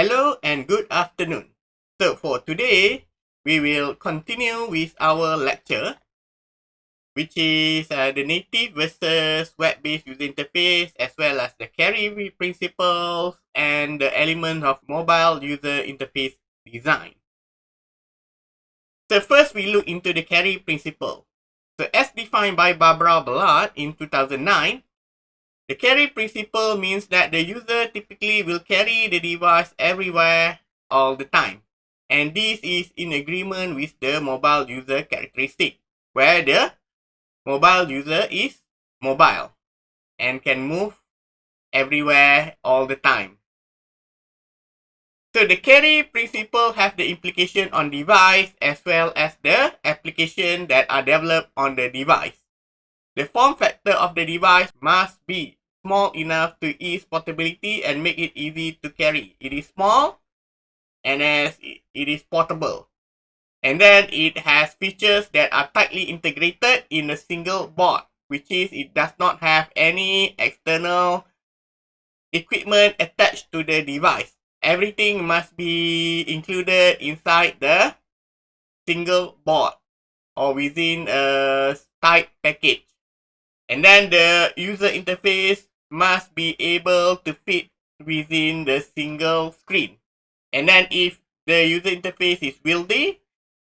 Hello and good afternoon. So for today, we will continue with our lecture, which is uh, the native versus web-based user interface, as well as the carry principles and the element of mobile user interface design. So first, we look into the carry principle. So as defined by Barbara Ballard in 2009, the carry principle means that the user typically will carry the device everywhere all the time. And this is in agreement with the mobile user characteristic, where the mobile user is mobile and can move everywhere all the time. So the carry principle has the implication on device as well as the application that are developed on the device. The form factor of the device must be small enough to ease portability and make it easy to carry. It is small and as it is portable. And then it has features that are tightly integrated in a single board, which is it does not have any external equipment attached to the device. Everything must be included inside the single board or within a tight package. And then the user interface must be able to fit within the single screen. And then if the user interface is wieldy,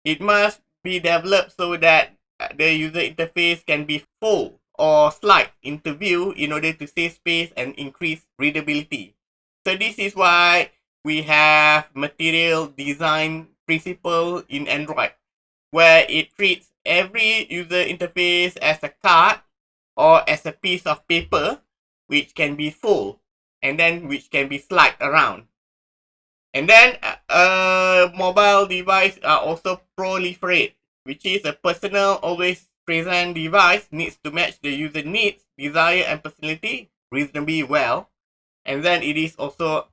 it must be developed so that uh, the user interface can be full or slide into view in order to save space and increase readability. So this is why we have material design principle in Android, where it treats every user interface as a card or as a piece of paper which can be full and then which can be slide around. And then uh, uh, mobile device are also proliferate, which is a personal always present device needs to match the user needs, desire and personality reasonably well. And then it is also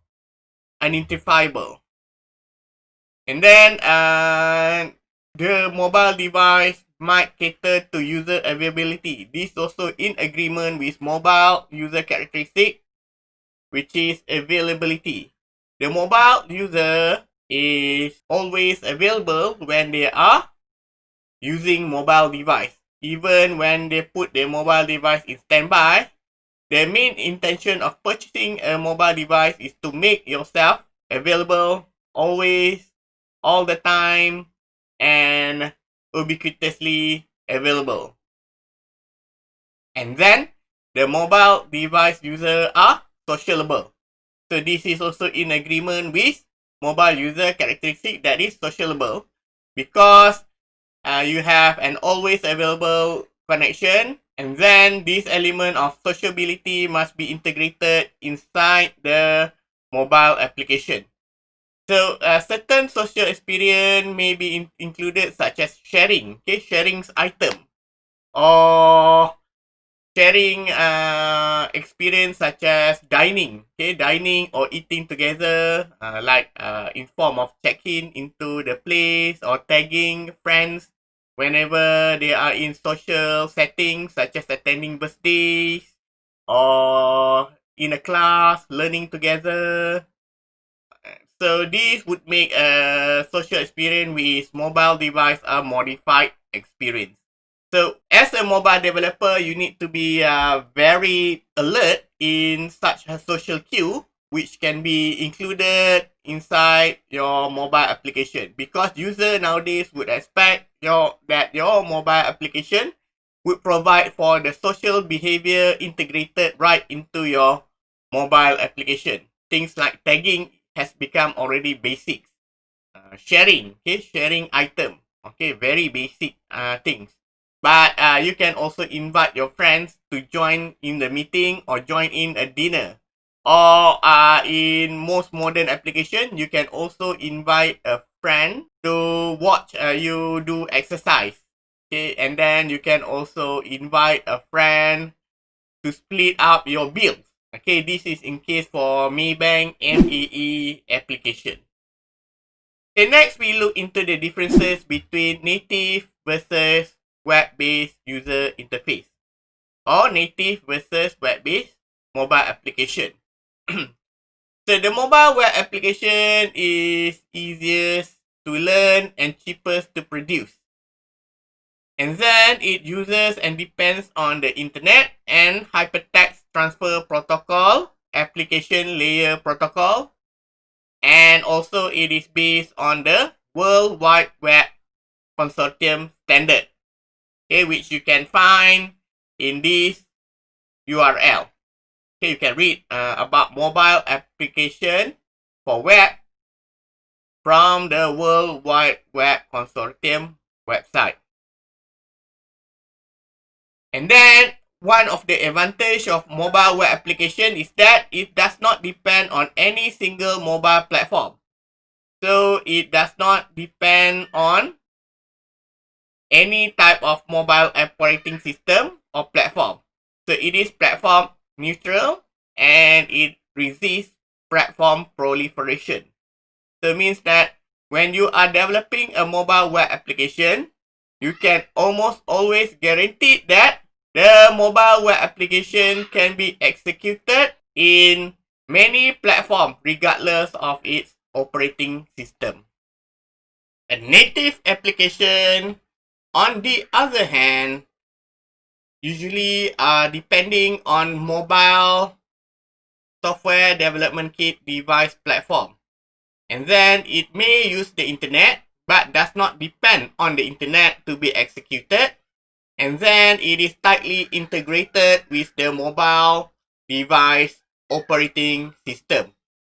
identifiable. And then uh, the mobile device might cater to user availability. This also in agreement with mobile user characteristic, which is availability. The mobile user is always available when they are using mobile device. Even when they put their mobile device in standby, the main intention of purchasing a mobile device is to make yourself available always, all the time, and ubiquitously available. And then the mobile device user are sociable. So this is also in agreement with mobile user characteristic that is sociable because uh, you have an always available connection and then this element of sociability must be integrated inside the mobile application. So uh, certain social experience may be in included such as sharing, okay, sharing item. Or sharing uh, experience such as dining, okay, dining or eating together, uh, like uh, in form of check-in into the place or tagging friends whenever they are in social settings such as attending birthdays or in a class, learning together, So this would make a social experience with mobile device a modified experience. So as a mobile developer, you need to be uh, very alert in such a social cue, which can be included inside your mobile application because user nowadays would expect your that your mobile application would provide for the social behavior integrated right into your mobile application. Things like tagging has become already basic. Uh, sharing, okay, sharing item, okay, very basic uh, things. But uh, you can also invite your friends to join in the meeting or join in a dinner. Or uh, in most modern application, you can also invite a friend to watch uh, you do exercise. Okay, and then you can also invite a friend to split up your bills. Okay, this is in case for Maybank MAE application. Okay, next we look into the differences between native versus web-based user interface or native versus web-based mobile application. So the mobile web application is easiest to learn and cheapest to produce. And then it uses and depends on the internet and hypertext transfer protocol, application layer protocol, and also it is based on the World Wide Web Consortium standard, okay, which you can find in this URL. Okay, you can read uh, about mobile application for web from the World Wide Web Consortium website. And then one of the advantage of mobile web application is that it does not depend on any single mobile platform. So it does not depend on any type of mobile operating system or platform. So it is platform neutral and it resists platform proliferation. So means that when you are developing a mobile web application, you can almost always guarantee that the mobile web application can be executed in many platforms regardless of its operating system. A native application, on the other hand, usually are depending on mobile software development kit device platform. And then it may use the internet but does not depend on the internet to be executed. And then it is tightly integrated with the mobile device operating system.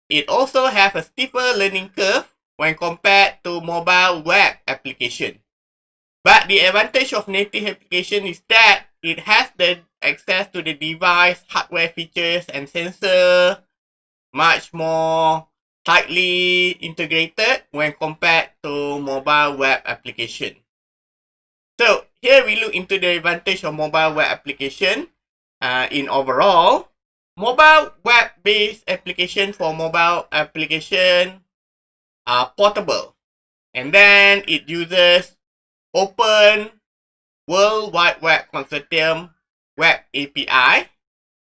It also has a steeper learning curve when compared to mobile web application. But the advantage of native application is that it has the access to the device hardware features and sensor much more tightly integrated when compared to mobile web application. So here we look into the advantage of mobile web application uh, in overall. Mobile web-based application for mobile application are portable. And then it uses open World Wide Web Consortium Web API.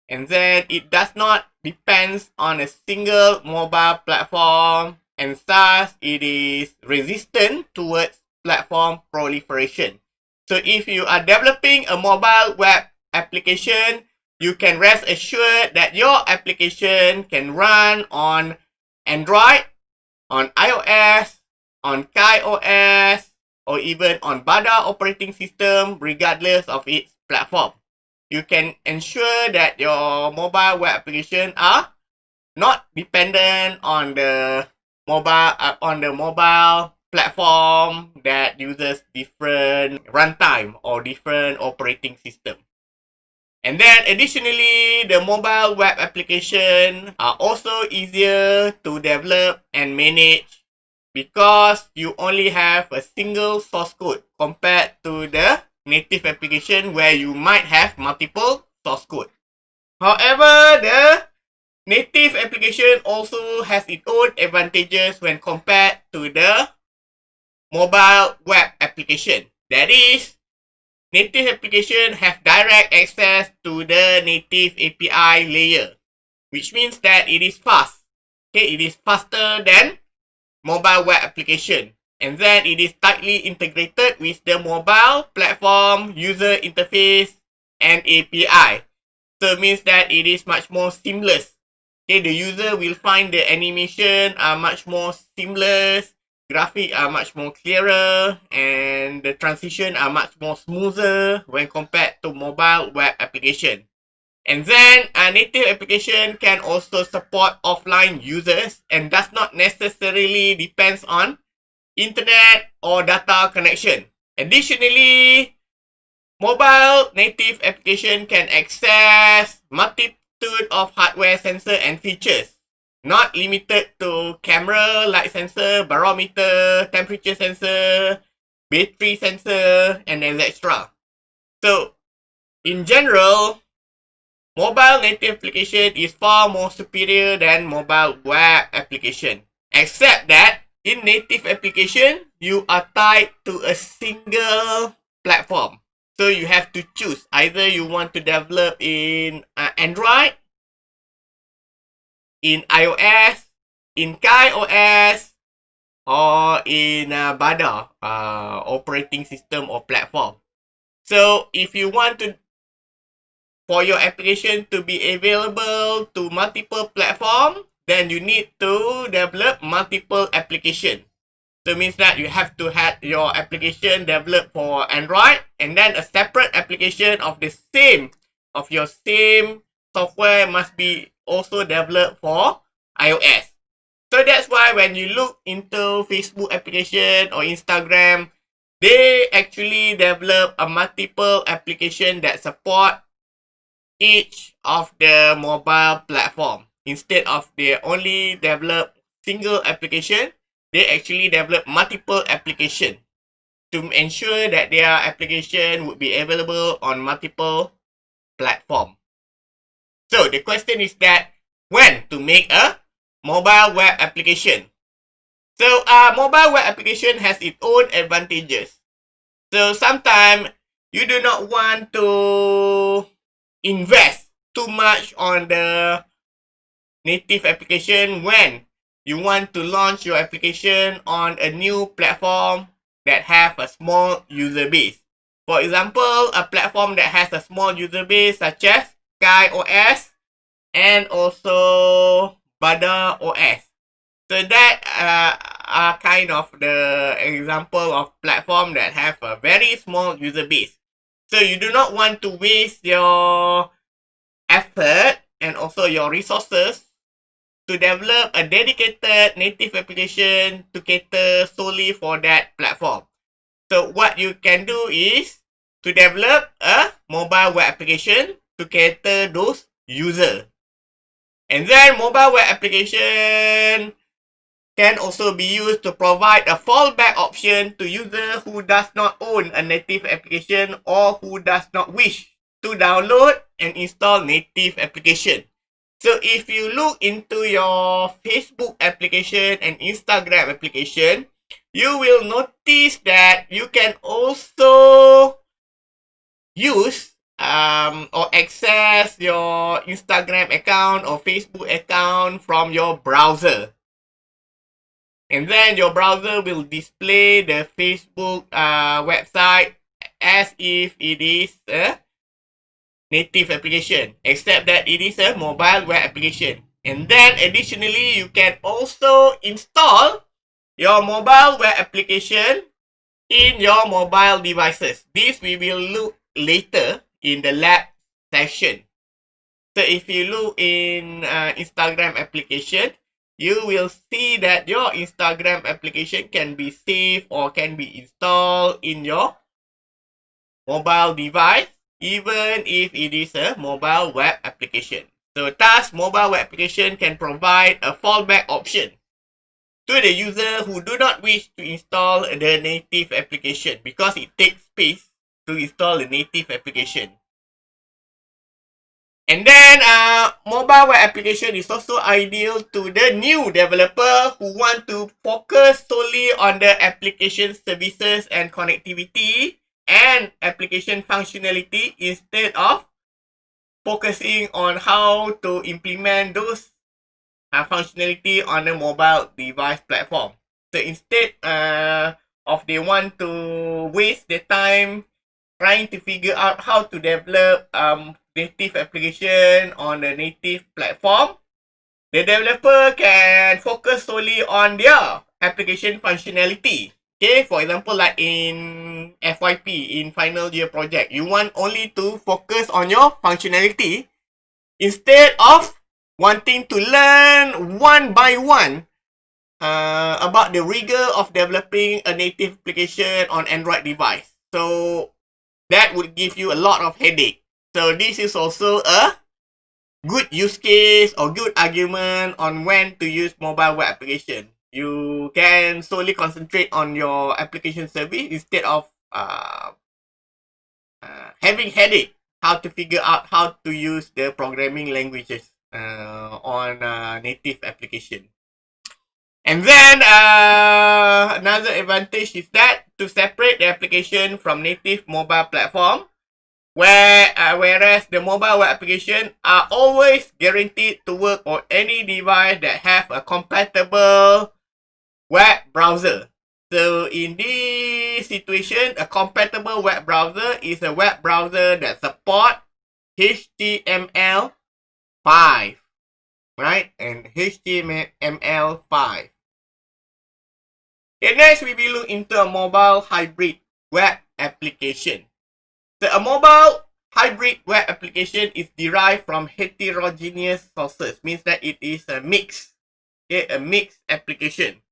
And then it does not depends on a single mobile platform and thus it is resistant towards platform proliferation. So if you are developing a mobile web application, you can rest assured that your application can run on Android, on iOS, on KaiOS, or even on Bada operating system regardless of its platform. You can ensure that your mobile web application are not dependent on the mobile uh, on the mobile platform that uses different runtime or different operating system. And then additionally, the mobile web application are also easier to develop and manage because you only have a single source code compared to the native application where you might have multiple source code. However, the native application also has its own advantages when compared to the mobile web application. That is, native application have direct access to the native API layer, which means that it is fast. Okay, it is faster than mobile web application. And then it is tightly integrated with the mobile platform, user interface, and API. So it means that it is much more seamless. Okay, the user will find the animation are much more seamless, graphic are much more clearer, and the transition are much more smoother when compared to mobile web application. And then a native application can also support offline users and does not necessarily depends on internet or data connection. Additionally, mobile native application can access multitude of hardware sensor and features, not limited to camera, light sensor, barometer, temperature sensor, battery sensor, and etc. So, in general, Mobile native application is far more superior than mobile web application. Except that in native application, you are tied to a single platform. So you have to choose either you want to develop in uh, Android in iOS, in KaiOS, or in uh, Bada uh, operating system or platform. So if you want to for your application to be available to multiple platform, then you need to develop multiple application. So it means that you have to have your application developed for Android and then a separate application of the same of your same software must be also developed for iOS. So that's why when you look into Facebook application or Instagram, they actually develop a multiple application that support each of the mobile platform. Instead of they only develop single application, they actually develop multiple application to ensure that their application would be available on multiple platform. So the question is that when to make a mobile web application. So a uh, mobile web application has its own advantages. So sometimes you do not want to invest too much on the native application when you want to launch your application on a new platform that have a small user base. For example, a platform that has a small user base such as KaiOS and also Bada OS. So that uh, are kind of the example of platform that have a very small user base. So you do not want to waste your effort and also your resources to develop a dedicated native application to cater solely for that platform. So what you can do is to develop a mobile web application to cater those users. And then mobile web application can also be used to provide a fallback option to user who does not own a native application or who does not wish to download and install native application. So if you look into your Facebook application and Instagram application, you will notice that you can also use um, or access your Instagram account or Facebook account from your browser. And then your browser will display the Facebook uh, website as if it is a native application except that it is a mobile web application. And then additionally you can also install your mobile web application in your mobile devices. This we will look later in the lab session so if you look in uh, instagram application you will see that your instagram application can be saved or can be installed in your mobile device even if it is a mobile web application. So thus, mobile web application can provide a fallback option to the user who do not wish to install the native application because it takes space to install the native application. And then, uh, mobile web application is also ideal to the new developer who want to focus solely on the application services and connectivity and application functionality instead of focusing on how to implement those uh, functionality on a mobile device platform. So instead uh, of they want to waste their time trying to figure out how to develop um, native application on the native platform, the developer can focus solely on their application functionality. Okay, for example, like in FYP, in final year project, you want only to focus on your functionality instead of wanting to learn one by one uh, about the rigor of developing a native application on Android device. So that would give you a lot of headache. So this is also a good use case or good argument on when to use mobile web application you can solely concentrate on your application service instead of uh, uh, having headache how to figure out how to use the programming languages uh, on uh, native application. And then uh, another advantage is that to separate the application from native mobile platform, Where, uh, whereas the mobile web application are always guaranteed to work on any device that have a compatible web browser. So in this situation, a compatible web browser is a web browser that support HTML5, right? And HTML5. Okay, next we will look into a mobile hybrid web application. So a mobile hybrid web application is derived from heterogeneous sources, means that it is a mix, okay, a mixed application.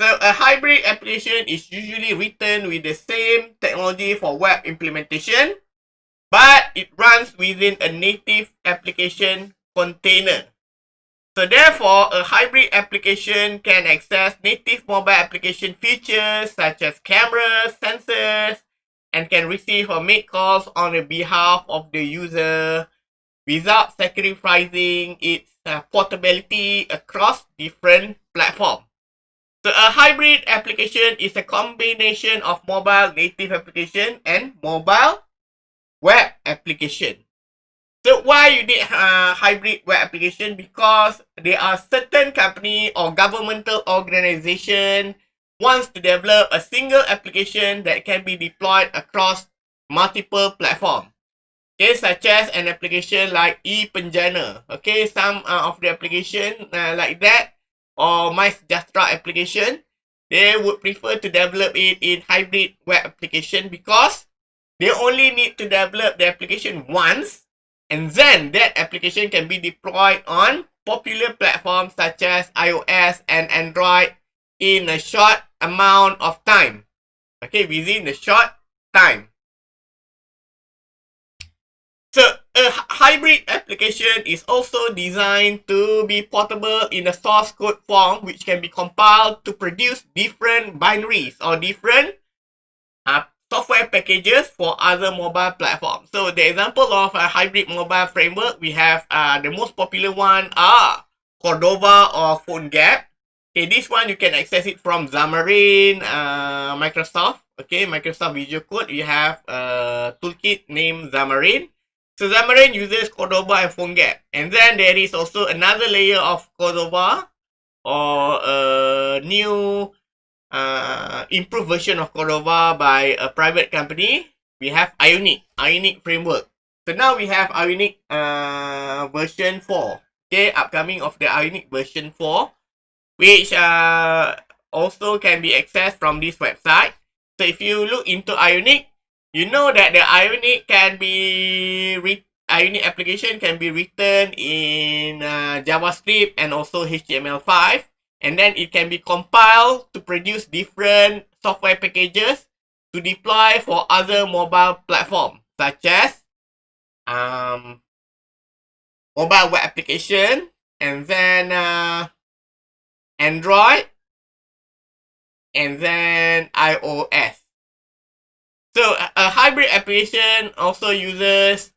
So a hybrid application is usually written with the same technology for web implementation, but it runs within a native application container. So therefore, a hybrid application can access native mobile application features such as cameras, sensors, and can receive or make calls on the behalf of the user without sacrificing its uh, portability across different platforms. So a hybrid application is a combination of mobile native application and mobile web application. So why you need a hybrid web application? Because there are certain company or governmental organization wants to develop a single application that can be deployed across multiple platforms. Okay, such as an application like e-Penjana. Okay, some uh, of the application uh, like that or My Sejahtera application, they would prefer to develop it in hybrid web application because they only need to develop the application once and then that application can be deployed on popular platforms such as iOS and Android in a short amount of time. Okay, within a short time. So a hybrid application is also designed to be portable in a source code form which can be compiled to produce different binaries or different uh, software packages for other mobile platforms. So the example of a hybrid mobile framework, we have uh, the most popular one are Cordova or PhoneGap. Okay, this one you can access it from Xamarin, uh, Microsoft. Okay, Microsoft Visual Code. You have a toolkit named Xamarin. So Xamarin uses Cordova and PhoneGap. And then there is also another layer of Cordova or a new uh, improved version of Cordova by a private company. We have Ionic, Ionic framework. So now we have Ionic uh, version 4. Okay, upcoming of the Ionic version 4, which uh, also can be accessed from this website. So if you look into Ionic, you know that the Ionic can be Ionic application can be written in uh, JavaScript and also HTML5 and then it can be compiled to produce different software packages to deploy for other mobile platforms such as um, mobile web application and then uh, Android and then iOS. So a hybrid application also uses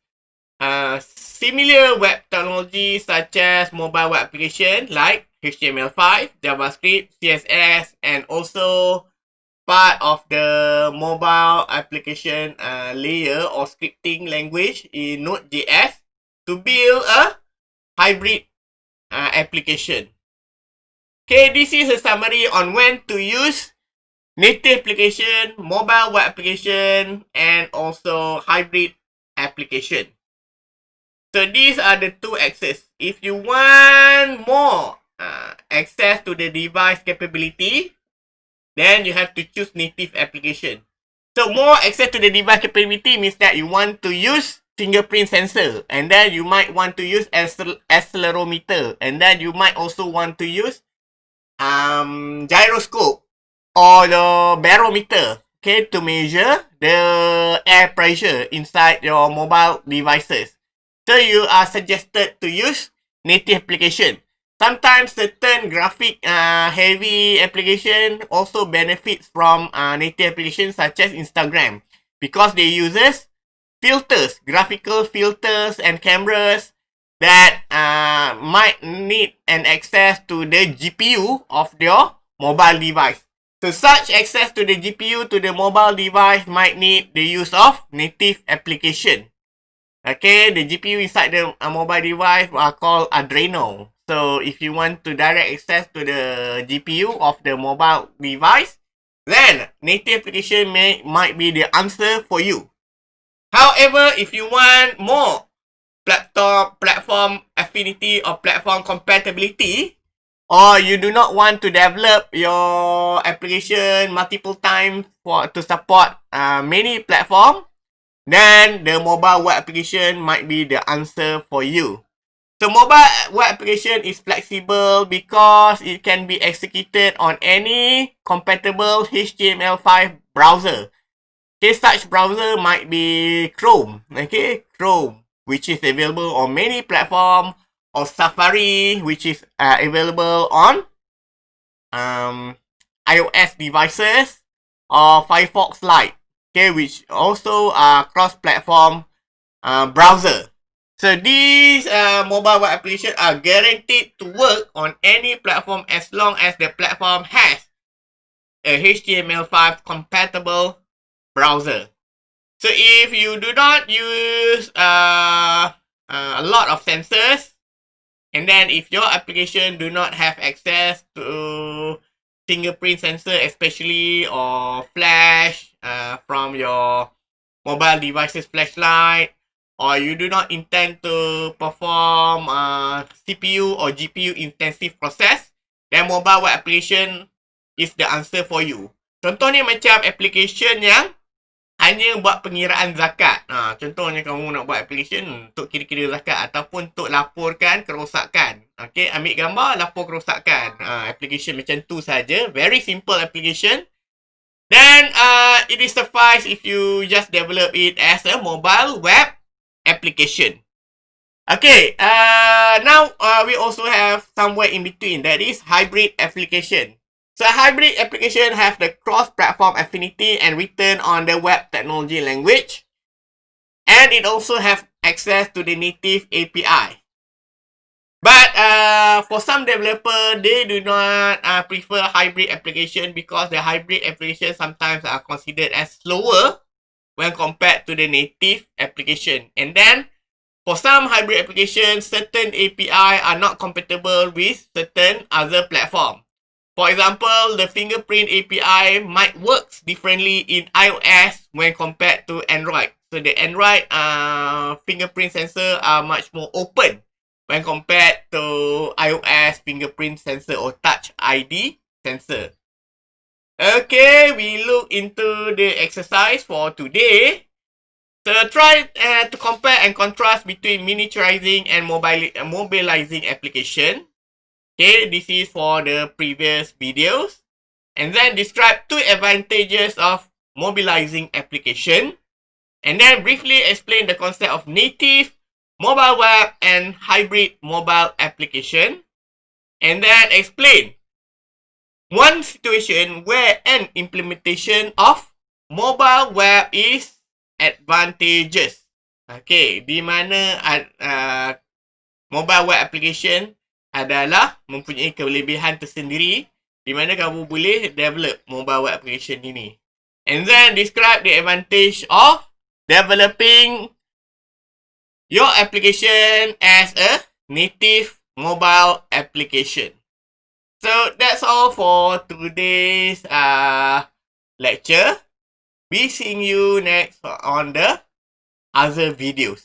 uh, similar web technology such as mobile web application like HTML5, JavaScript, CSS, and also part of the mobile application uh, layer or scripting language in Node.js to build a hybrid uh, application. Okay, this is a summary on when to use native application, mobile web application, and also hybrid application. So these are the two axes. If you want more uh, access to the device capability, then you have to choose native application. So more access to the device capability means that you want to use fingerprint sensor and then you might want to use accelerometer and then you might also want to use um, gyroscope or the barometer okay, to measure the air pressure inside your mobile devices. So you are suggested to use native application. Sometimes certain graphic uh, heavy application also benefits from uh, native applications such as Instagram because they uses filters, graphical filters and cameras that uh, might need an access to the GPU of your mobile device. So such access to the GPU to the mobile device might need the use of native application. Okay, the GPU inside the uh, mobile device are called Adreno. So if you want to direct access to the GPU of the mobile device, then native application may might be the answer for you. However, if you want more platform platform affinity or platform compatibility, or you do not want to develop your application multiple times for to support uh, many platform, then the mobile web application might be the answer for you. So mobile web application is flexible because it can be executed on any compatible HTML5 browser. Okay, such browser might be Chrome, okay, Chrome, which is available on many platforms, or Safari, which is uh, available on um, iOS devices, or Firefox Lite, okay, which also are cross-platform uh, browser. So these uh, mobile web applications are guaranteed to work on any platform as long as the platform has a HTML5 compatible browser. So if you do not use uh, uh, a lot of sensors, and then if your application do not have access to fingerprint sensor, especially or flash uh, from your mobile devices flashlight, or you do not intend to perform uh, CPU or GPU intensive process, then mobile web application is the answer for you. Contohnya macam application yang hanya buat pengiraan zakat. Ha, contohnya kamu nak buat application untuk kira-kira zakat ataupun untuk laporkan kerosakan. Okay, ambil gambar, lapor kerosakan. Ha, application macam tu saja. Very simple application. Then, uh, it is suffice if you just develop it as a mobile web application. Okay, uh, now uh, we also have somewhere in between that is hybrid application. So hybrid application have the cross-platform affinity and written on the web technology language. And it also have access to the native API. But uh, for some developer, they do not uh, prefer hybrid application because the hybrid application sometimes are considered as slower when compared to the native application. And then, for some hybrid applications, certain API are not compatible with certain other platform. For example, the fingerprint API might work differently in iOS when compared to Android. So the Android uh, fingerprint sensor are much more open when compared to iOS fingerprint sensor or touch ID sensor. Okay, we look into the exercise for today. So try uh, to compare and contrast between miniaturizing and mobile uh, mobilizing application. Okay, this is for the previous videos. And then describe two advantages of mobilizing application. And then briefly explain the concept of native, mobile web, and hybrid mobile application. And then explain one situation where an implementation of mobile web is advantageous. Okay, di mana uh, mobile web application adalah mempunyai kelebihan tersendiri di mana kamu boleh develop mobile web application ini. And then describe the advantage of developing your application as a native mobile application. So that's all for today's uh, lecture. We seeing you next on the other videos.